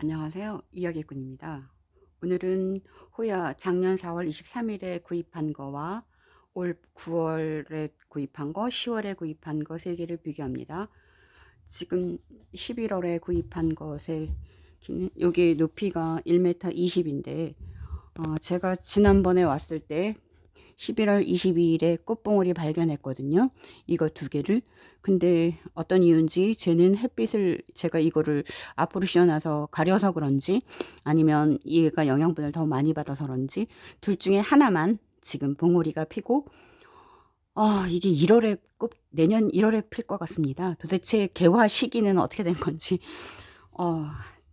안녕하세요. 이야기꾼입니다. 오늘은 호야 작년 4월 23일에 구입한 거와 올 9월에 구입한 거, 10월에 구입한 거 세 개를 비교합니다. 지금 11월에 구입한 것의 여기 높이가 1m 20인데 어, 제가 지난번에 왔을 때 11월 22일에 꽃봉오리 발견했거든요. 이거 두 개를. 근데 어떤 이유인지 쟤는 햇빛을 제가 이거를 앞으로 씌워놔서 가려서 그런지 아니면 얘가 영양분을 더 많이 받아서 그런지 둘 중에 하나만 지금 봉오리가 피고 어, 이게 1월에 꽃 내년 1월에 필 것 같습니다. 도대체 개화 시기는 어떻게 된 건지 어,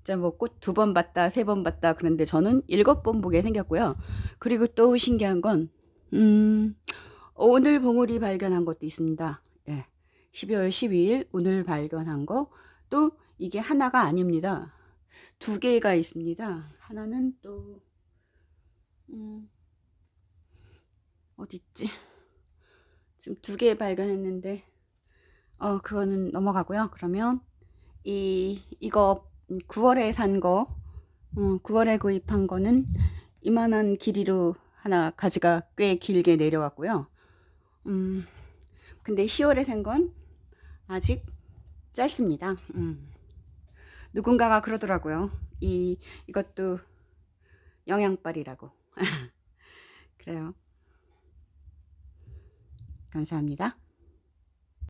진짜 뭐 꽃 두 번 봤다 세 번 봤다 그런데 저는 일곱 번 보게 생겼고요. 그리고 또 신기한 건 음, 오늘 봉우리 발견한 것도 있습니다. 예. 12월 12일 오늘 발견한 거 또 이게 하나가 아닙니다. 두 개가 있습니다. 하나는 또 음, 어디 있지? 지금 두 개 발견했는데 어 그거는 넘어가고요. 그러면 이 이거 9월에 산 거, 어, 9월에 구입한 거는 이만한 길이로 하나 가지가 꽤 길게 내려왔고요. 음, 근데 10월에 산건 아직 짧습니다. 음. 누군가가 그러더라고요. 이, 이것도 영양빨이라고. 그래요. 감사합니다.